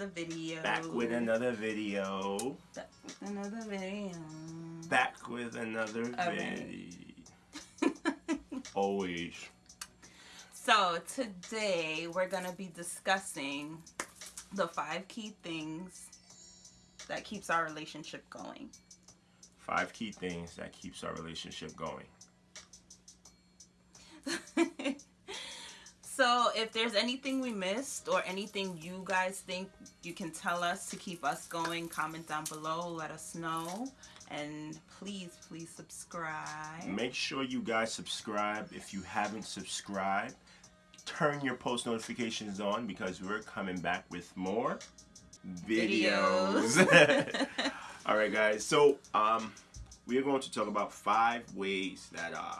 another video. Back with another video. Back with another video. Back with another video. Always. So today we're gonna be discussing the five key things that keeps our relationship going. Five key things that keeps our relationship going. So if there's anything we missed or anything you guys think you can tell us to keep us going, comment down below, let us know. And please, please subscribe. Make sure you guys subscribe. If you haven't subscribed, turn your post notifications on because we're coming back with more videos. Videos. All right, guys. So, um, we are going to talk about five ways that uh,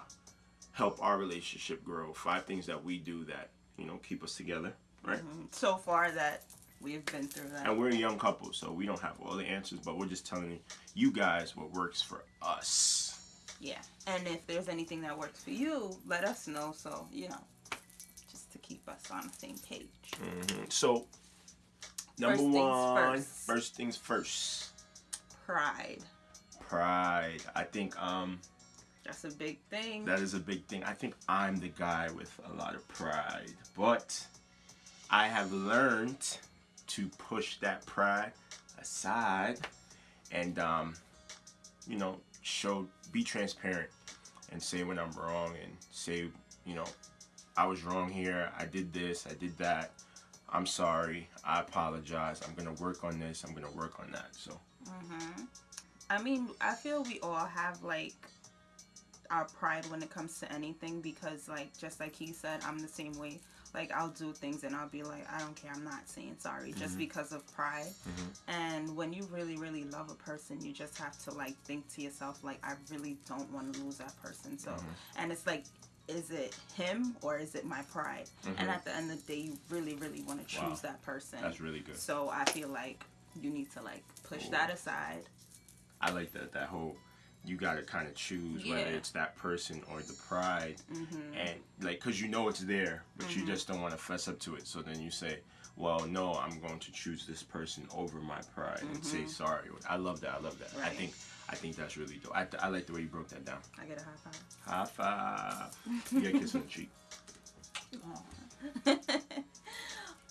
help our relationship grow. Five things that we do that you know keep us together, right? so far that we've been through that. And we're a young couple, so we don't have all the answers, but we're just telling you guys what works for us. Yeah. And if there's anything that works for you, let us know. So, you know, just to keep us on the same page. Mhm. So, number First things one, first. first things first. Pride. Pride. I think um That's a big thing. that is a big thing. I think I'm the guy with a lot of pride, but I have learned to push that pride aside and um you know show be transparent and say when I'm wrong and say you know I was wrong here. I did this. I did that. I'm sorry. I apologize. I'm gonna work on this. I'm gonna work on that. So hmm I mean, I feel we all have like our pride when it comes to anything because, like, just like he said, I'm the same way. Like, I'll do things and I'll be like, I don't care. I'm not saying sorry just mm-hmm. because of pride. Mm-hmm. And when you really, really love a person, you just have to like think to yourself, like, I really don't want to lose that person. So, mm-hmm. and it's like. Is it him or is it my pride? And at the end of the day, you really, really want to choose Wow. that person. that's really good. So I feel like you need to like push Cool. that aside. I like that that whole you got to kind of choose whether it's that person or the pride. Mm-hmm. and like because you know it's there but you just don't want to fess up to it. So then you say well no i'm going to choose this person over my pride and say sorry. I love that i love that. I Mm-hmm. Think i think that's really dope. I, I like the way you broke that down. I get a high five. high five. You get a kiss on the cheek.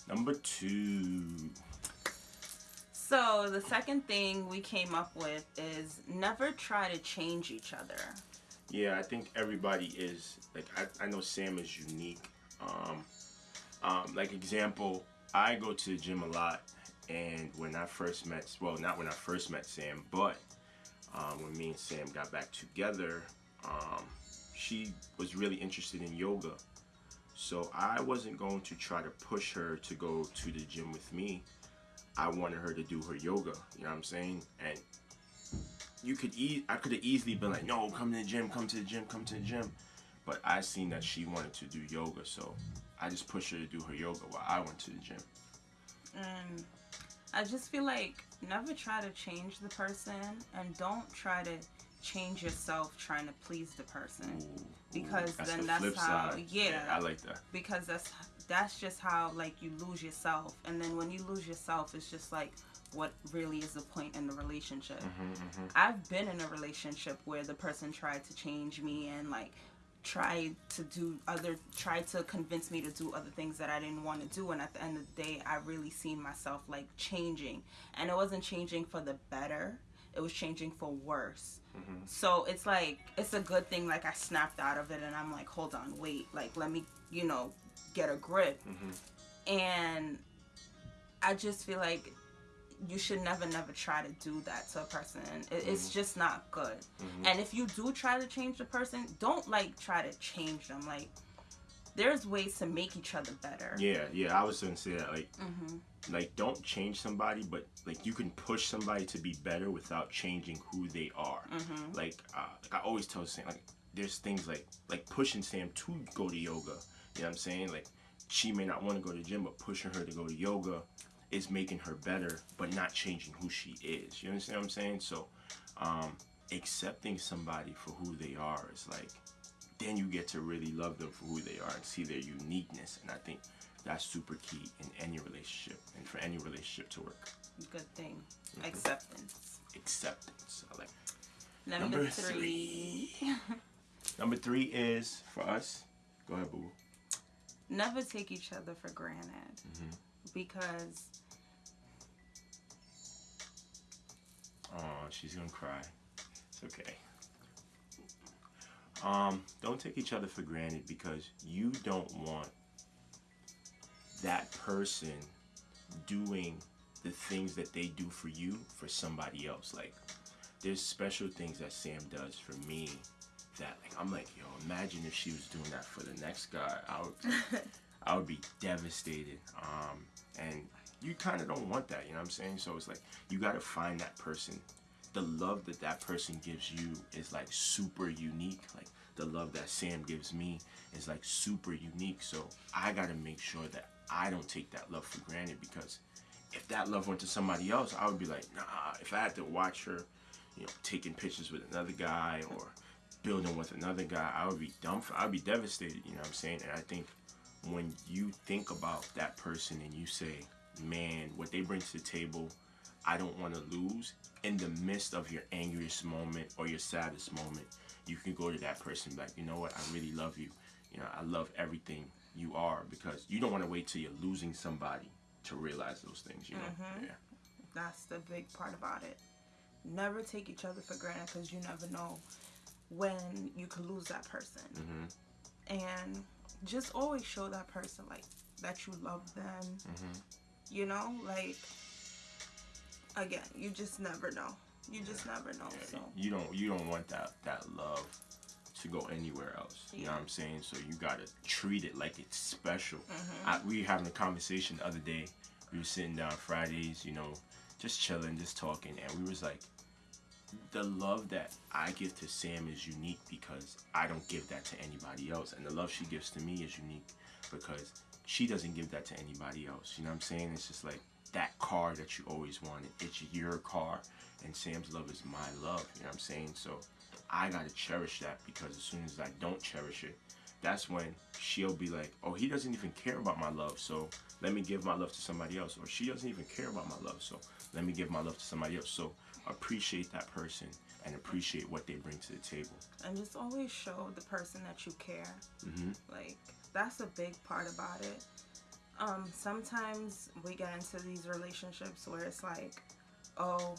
Number two So the second thing we came up with is never try to change each other. Yeah, I think everybody is like I, I know Sam is unique. Um, um, like example, I go to the gym a lot, and when I first met, well, not when I first met Sam, but um, when me and Sam got back together, um, she was really interested in yoga. So I wasn't going to try to push her to go to the gym with me. I wanted her to do her yoga. You know what I'm saying? And you could eat. I could have easily been like, no, come to the gym, come to the gym, come to the gym. But I seen that she wanted to do yoga, so I just pushed her to do her yoga while I went to the gym. And I just feel like never try to change the person and don't try to change yourself trying to please the person. Ooh, Because that's then the that's how- side. yeah. I like that. because that's that's just how like you lose yourself. And then when you lose yourself it's just like what really is the point in the relationship. Mm-hmm, i've been in a relationship where the person tried to change me and like tried to do other tried to convince me to do other things that i didn't want to do. And at the end of the day i really seen myself like changing. And it wasn't changing for the better. It was changing for worse. Mm-hmm. so it's like it's a good thing like i snapped out of it and i'm like hold on wait. Like let me you know get a grip Mm-hmm. and i just feel like you should never never try to do that to a person it, it's just not good Mm-hmm. and if you do try to change the person don't like try to change them like there's ways to make each other better Yeah, yeah, I was gonna say that. Like, hmm like don't change somebody, but like you can push somebody to be better without changing who they are. hmm Like, uh, like I always tell Sam, like there's things like like pushing Sam to go to yoga. You know what I'm saying? Like she may not want to go to the gym, but pushing her to go to yoga is making her better, but not changing who she is. You understand what I'm saying? So, um, accepting somebody for who they are is like then you get to really love them for who they are and see their uniqueness. And I think That's super key in any relationship and for any relationship to work. Good thing. Mm-hmm. Acceptance. Acceptance. I like. Number, Number three. Number three is for us. Go ahead, boo. Never take each other for granted. Mm-hmm. Because Oh, she's gonna cry. It's okay. Um, don't take each other for granted because you don't want that person doing the things that they do for you for somebody else. Like, there's special things that Sam does for me that, like, I'm like, yo, imagine if she was doing that for the next guy. I would, I would be devastated. Um, and you kind of don't want that, you know what I'm saying? So it's like you got to find that person. The love that that person gives you is like super unique. Like the love that Sam gives me is like super unique. So I got to make sure that I don't take that love for granted because if that love went to somebody else, I would be like, nah. If I had to watch her, you know, taking pictures with another guy or building with another guy, I would be dumb. I'd be devastated. You know what I'm saying? And I think when you think about that person and you say, man, what they bring to the table, I don't want to lose. In the midst of your angriest moment or your saddest moment, you can go to that person like, you know what, I really love you. You know, I love everything you are because you don't want to wait till you're losing somebody to realize those things. You know, Mhm. yeah. that's the big part about it. Never take each other for granted because you never know when you could lose that person. hmm And just always show that person like that you love them. hmm You know, like again, you just never know. You just never know. Yeah, So you don't you don't want that that love to go anywhere else. You know what I'm saying? So you gotta treat it like it's special. Mm-hmm. I, we were having a conversation the other day. We were sitting down Fridays, you know, just chilling, just talking, and we was like, the love that I give to Sam is unique because I don't give that to anybody else, and the love she gives to me is unique because she doesn't give that to anybody else. You know what I'm saying? It's just like that car that you always wanted. It's your car, and Sam's love is my love. You know what I'm saying? So I gotta cherish that because as soon as I don't cherish it, that's when she'll be like, oh, he doesn't even care about my love, so let me give my love to somebody else. Or she doesn't even care about my love, so let me give my love to somebody else. So appreciate that person and appreciate what they bring to the table. and just always show the person that you care. hmm Like that's a big part about it. Um, sometimes we get into these relationships where it's like, oh,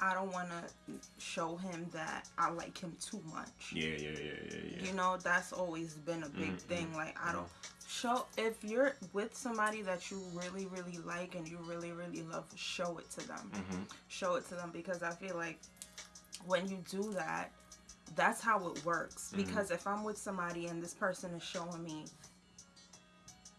I don't want to show him that I like him too much. Yeah, yeah, yeah, yeah, yeah. You know, that's always been a big Mhm, thing. Like I mhm. don't show if you're with somebody that you really, really like and you really, really love, show it to them. hmm Show it to them because I feel like when you do that, that's how it works. Mhm. Because if I'm with somebody and this person is showing me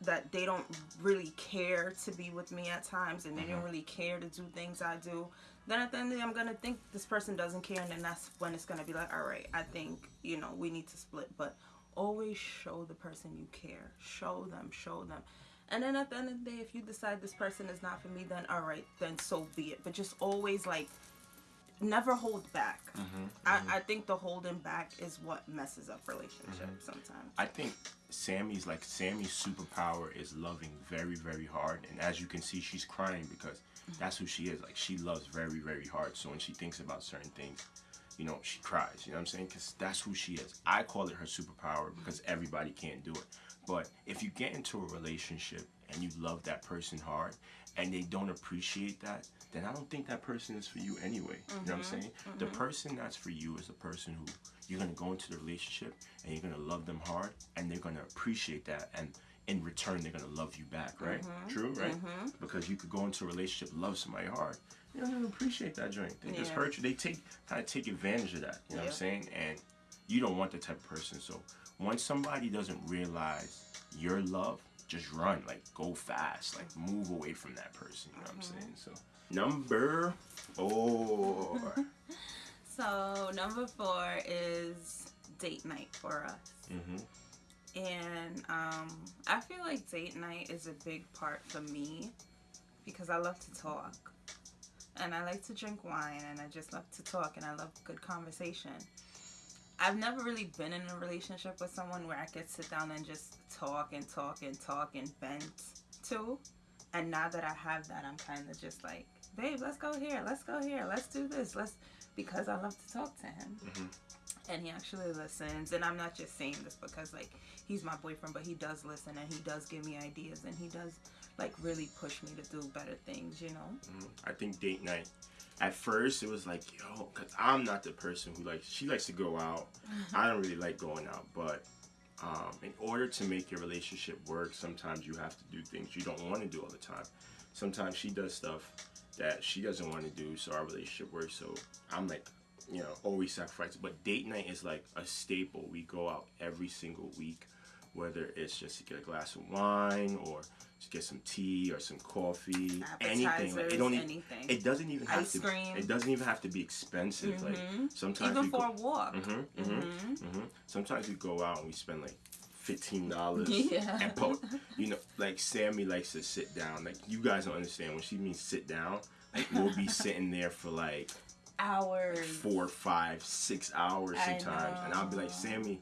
that they don't really care to be with me at times and they don't Mhm. really care to do things I do, then at the end of the day, I'm gonna think this person doesn't care, and then that's when it's gonna be like, all right, I think you know we need to split. But always show the person you care. Show them, show them. And then at the end of the day, if you decide this person is not for me, then all right, then so be it. But just always like never hold back. hmm I, I think the holding back is what messes up relationships Mm-hmm. sometimes. I think Sammy's like Sammy's superpower is loving very, very hard, and as you can see, she's crying because that's who she is. Like she loves very, very hard. So when she thinks about certain things, you know, she cries. You know what I'm saying? Because that's who she is. I call it her superpower because everybody can't do it. But if you get into a relationship and you love that person hard and they don't appreciate that, then I don't think that person is for you anyway. You know what I'm mm-hmm. saying? Mm-hmm. The person that's for you is the person who you're gonna go into the relationship and you're gonna love them hard and they're gonna appreciate that and in return they're gonna love you back, right? Mm-hmm. True, right? Mm-hmm. Because you could go into a relationship, love somebody hard. You don't even appreciate that joint. They just hurt you. They take kind of take advantage of that. You know what I'm saying? And you don't want that type of person. So once somebody doesn't realize your love, just run. Like go fast. Like move away from that person. You know what I'm mm-hmm. saying? So number four. So number four is date night for us. hmm And um, I feel like date night is a big part for me because I love to talk. And I like to drink wine and I just love to talk and I love good conversation. I've never really been in a relationship with someone where I could sit down and just talk and talk and talk and vent. to. And now that I have that, I'm kind of just like, babe, let's go here, let's go here, let's do this, let's because I love to talk to him. Mhm. And he actually listens, and I'm not just saying this because like he's my boyfriend, but he does listen and he does give me ideas and he does like really push me to do better things, you know. Mhm. I think date night. At first, it was like, yo, because I'm not the person who likes. She likes to go out. I don't really like going out, but um, in order to make your relationship work, sometimes you have to do things you don't want to do all the time. Sometimes she does stuff that she doesn't want to do, so our relationship works. So I'm like, you know, always sacrifice. But date night is like a staple. We go out every single week, whether it's just to get a glass of wine or to get some tea or some coffee, anything. Like, it don't even, it doesn't even have Ice to. cream. It doesn't even have to be expensive. Mhm. Like sometimes Even for go, a walk. Mhm, mhm, Mhm. mhm. Sometimes we go out and we spend like fifteen dollars. Yeah. And po- you know, like Sammy likes to sit down. Like you guys don't understand when she means sit down. Like we'll be sitting there for like Hours. four, five, six hours I sometimes, and I'll be like. Sammy,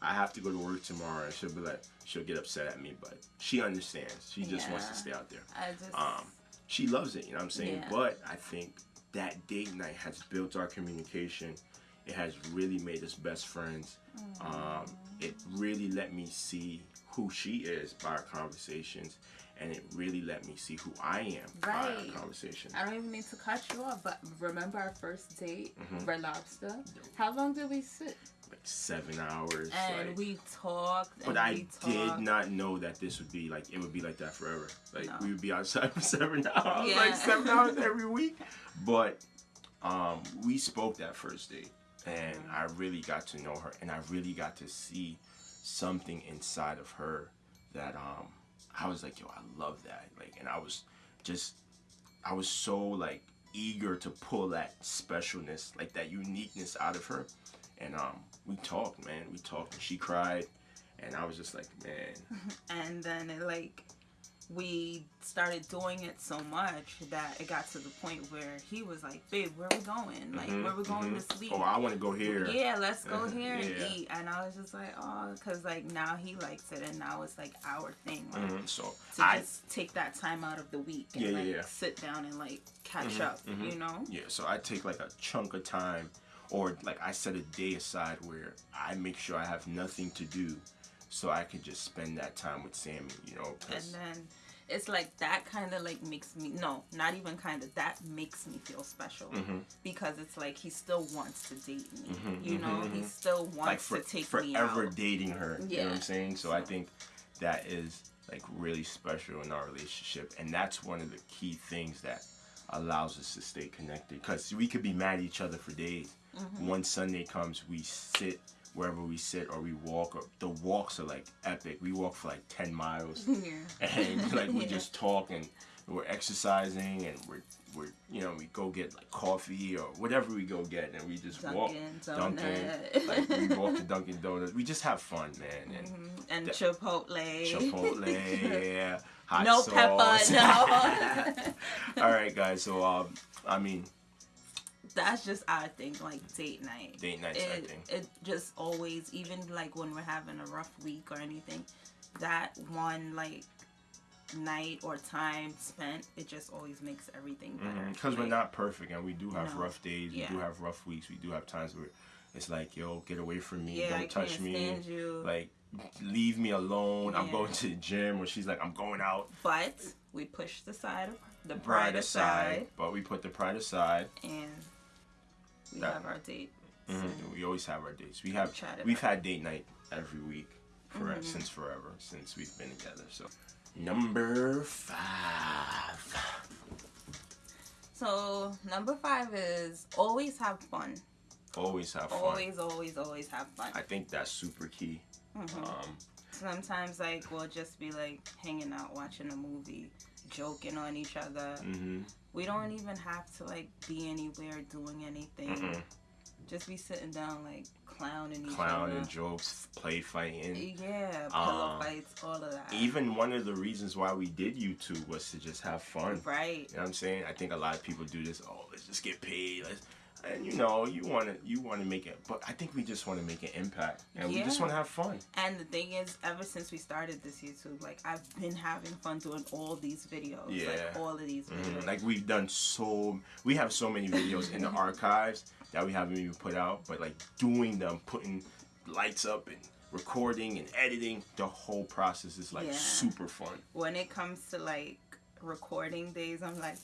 I have to go to work tomorrow, and she'll be like, she'll get upset at me, but she understands. She just wants to stay out there. I just. Um, she loves it, you know what I'm saying? Yeah. But I think that date night has built our communication. It has really made us best friends. Um, it really let me see who she is by our conversations, and it really let me see who I am Right. our conversations. I don't even need to cut you off, but remember our first date, Mhm. Red Lobster? How long did we sit? Like seven hours. And like, we talked. but I we did not know that this would be like it would be like that forever. Like No. we would be outside for seven hours, Yeah. like seven hours every week. But um, we spoke that first date, and Mhm. I really got to know her, and I really got to see something inside of her that um, I was like, yo, I love that. Like, and I was just, I was so like eager to pull that specialness, like that uniqueness out of her, and um, we talked, man. We talked, and she cried, and I was just like, man, And then it like we started doing it so much that it got to the point where he was like, "Babe, where we going? Like, mhm, where we going mhm. this week?" Oh, I want to go here. Yeah, let's go here and yeah. eat. And I was just like, oh, because like now he likes it, and now it's like our thing, like Mhm, So to I, just take that time out of the week and Yeah, like yeah. sit down and like catch Mhm, up, mhm. you know? Yeah, so I take like a chunk of time, or like I set a day aside where I make sure I have nothing to do, so I can just spend that time with Sammy. You know. And then it's like that kind of like makes me no, not even kind of that makes me feel special Mhm. because it's like he still wants to date me, Mhm, you know? mhm, He still wants like for, to take me forever dating her. You know what I'm saying? So I think that is like really special in our relationship, and that's one of the key things that allows us to stay connected. Because we could be mad at each other for days. Mm-hmm. One Sunday comes, we sit wherever we sit, or we walk. Or the walks are like epic. We walk for like ten miles, Yeah. and like we Yeah. just talk and we're exercising and we're we're you know we go get like coffee or whatever we go get and we just walk Dunkin' Dunkin', like we walk to Dunkin' Donuts. We just have fun, man. And Mhm. and Chipotle. Chipotle, yeah, hot no sauce. pepper, no. All right, guys. So um, I mean, That's just our thing, like date night. date nights. It, think. it just always, even like when we're having a rough week or anything, that one like night or time spent, it just always makes everything mm-hmm. better. Because we're not perfect and we do have No. rough days. We do have rough weeks. We do have times where it's like, yo, get away from me. Yeah, Don't I touch me. Like, leave me alone. I'm going to the gym. Or she's like, I'm going out. but we push the side of the Pride pride aside. aside, But we put the pride aside. and we That- have our date. Mhm. We always have our dates. We have we've had date night every week for Mhm. since forever since we've been together. So number five. So number five is always have fun. Always have fun. Always, always, always have fun. I think that's super key. Mhm. Um, Sometimes like we'll just be like hanging out watching a movie, joking on each other. hmm We don't even have to like be anywhere doing anything. Mm-mm. Just be sitting down like clowning each Clown and jokes, play fighting. Yeah, pillow Um, fights, all of that. Even one of the reasons why we did YouTube was to just have fun. right. You know what I'm saying? I think a lot of people do this. Oh, let's just get paid. Let's and you know you want to you want to make it but i think we just want to make an impact and we just want to have fun And the thing is, ever since we started this YouTube, like I've been having fun doing all these videos. Yeah. Like all of these videos. Mhm. like we've done so we have so many videos in the archives that we haven't even put out but like doing them putting lights up and recording and editing the whole process is like Yeah. super fun when it comes to like recording days, I'm like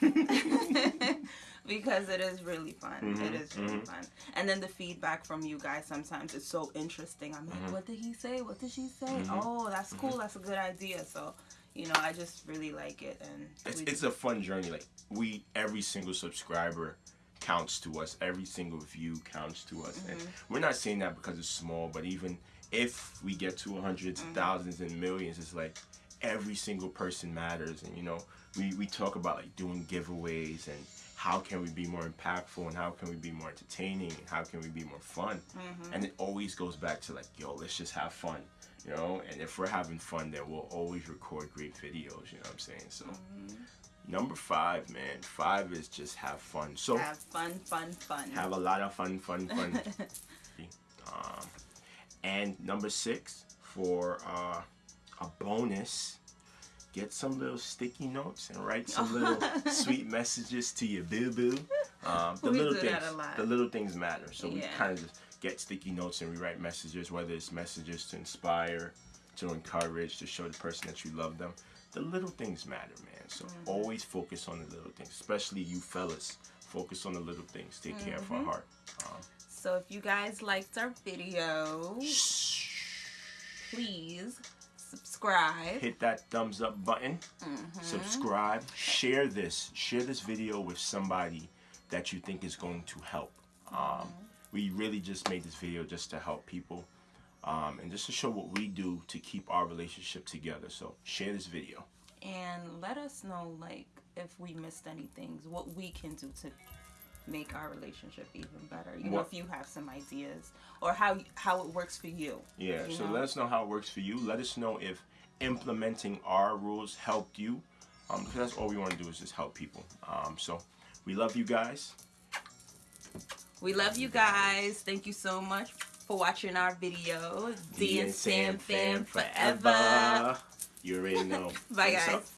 because it is really fun. it Mhm, is really mhm. fun. And then the feedback from you guys sometimes is so interesting. I'm like, Mhm. what did he say? What did she say? Mhm. Oh, that's cool. That's a good idea. So, you know, I just really like it and it's, it's a fun journey like we every single subscriber counts to us every single view counts to us and we're not saying that because it's small but even if we get to hundreds thousands and millions it's like every single person matters and you know we, we talk about like doing giveaways and how can we be more impactful and how can we be more entertaining and how can we be more fun. And it always goes back to like yo let's just have fun you know? And if we're having fun then we'll always record great videos you know what i'm saying? So number five man five is just have fun. So have fun, fun, fun. have a lot of fun fun fun. Um, and number six for uh, a bonus. Get some little sticky notes and write some little sweet messages to your boo boo. Um, the We little things that a lot. the little things matter. So we kind of just get sticky notes and we write messages whether it's messages to inspire to encourage to show the person that you love them. The little things matter man. So Mm-hmm. always focus on the little things especially you fellas. Focus on the little things. Take care of Mm-hmm. our heart. Um, so if you guys liked our video, please subscribe. hit that thumbs up button Mm-hmm. subscribe share this share this video with somebody that you think is going to help um, Mm-hmm. we really just made this video just to help people um, and just to show what we do to keep our relationship together so share this video and let us know like if we missed any things what we can do to make our relationship even better you know if you have some ideas or how how it works for you yeah you so know? let us know how it works for you. Let us know if implementing our rules helped you um, because that's all we want to do is just help people. Um, so we love you guys. We love you guys. Thank you so much for watching our video. D and sam fan forever. You already know. Bye guys?